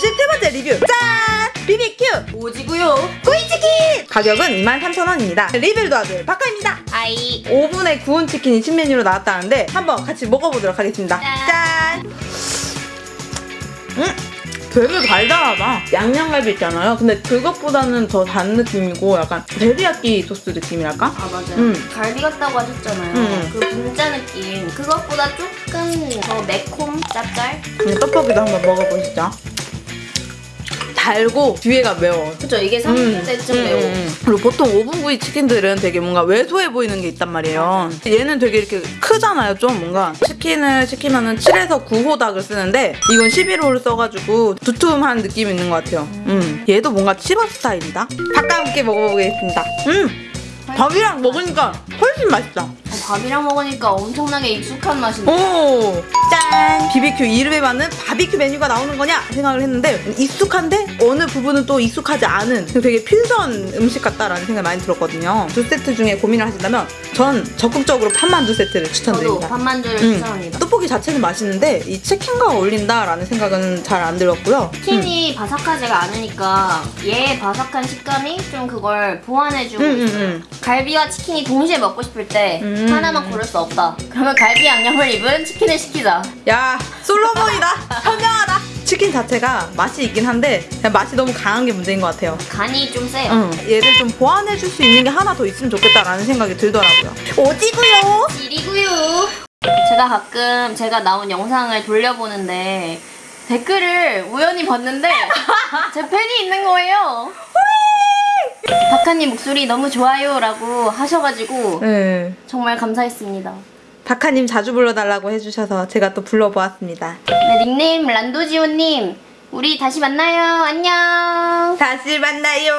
53번째 리뷰 짠! BBQ 오지구요. 구이치킨! 가격은 23,000원입니다 리빌도 아들 박하입니다 아이. 오븐에 구운 치킨이 신메뉴로 나왔다는데 한번 같이 먹어보도록 하겠습니다 짠. 짠! 음! 되게 달달하다 양념갈비 있잖아요 근데 그것보다는 더 단 느낌이고 약간 데리야끼 소스 느낌이랄까? 아 맞아요. 음. 갈비 같다고 하셨잖아요. 음. 그 분짜 느낌. 그것보다 조금 더 매콤 짭짤. 음, 떡볶이도 한번 먹어보시죠 달고 뒤에가 매워 그죠? 이게 30대쯤 음, 매워. 음, 음. 그리고 보통 오븐 구이 치킨들은 되게 뭔가 왜소해 보이는 게 있단 말이에요. 얘는 되게 이렇게 크잖아요. 좀 뭔가 치킨을 시키면은 7에서 9호 닭을 쓰는데 이건 11호를 써가지고 두툼한 느낌이 있는 것 같아요. 음. 얘도 뭔가 치밥 스타일이다. 닭과 함께 먹어보겠습니다. 음. 밥이랑 먹으니까 훨 씬 맛있다. 어, 밥이랑 먹으니까 엄청나게 익숙한 맛인데. 오! 짠! BBQ 이름에 맞는 바비큐 메뉴가 나오는 거냐 생각을 했는데 익숙한데 어느 부분은 또 익숙하지 않은 되게 퓨전 음식 같다라는 생각이 많이 들었거든요. 두 세트 중에 고민을 하신다면 전 적극적으로 판만두 세트를 저도 추천드립니다. 밥만두를 음. 추천합니다. 떡볶이 자체는 맛있는데 이 치킨과 어울린다라는 생각은 잘 안 들었고요. 치킨이 바삭하지가 않으니까 얘의 바삭한 식감이 좀 그걸 보완해주고 음, 음, 있어요. 음. 갈비와 치킨이 동시에 먹고 싶을 때 음. 하나만 고를 수 없다. 그러면 갈비 양념을 입은 치킨을 시키자. 야 솔로몬이다 현명하다 치킨 자체가 맛이 있긴 한데 그냥 맛이 너무 강한 게 문제인 것 같아요 간이 좀 세요. 응. 얘를 좀 보완해줄 수 있는 게 하나 더 있으면 좋겠다라는 생각이 들더라고요 오지구요 일이구요. 제가 가끔 제가 나온 영상을 돌려보는데 댓글을 우연히 봤는데 제 팬이 있는 거예요. 박하님 목소리 너무 좋아요라고 하셔가지고 네. 정말 감사했습니다. 박하님 자주 불러달라고 해주셔서 제가 또 불러보았습니다 네, 닉네임 란도지오님 우리 다시 만나요. 안녕. 다시 만나요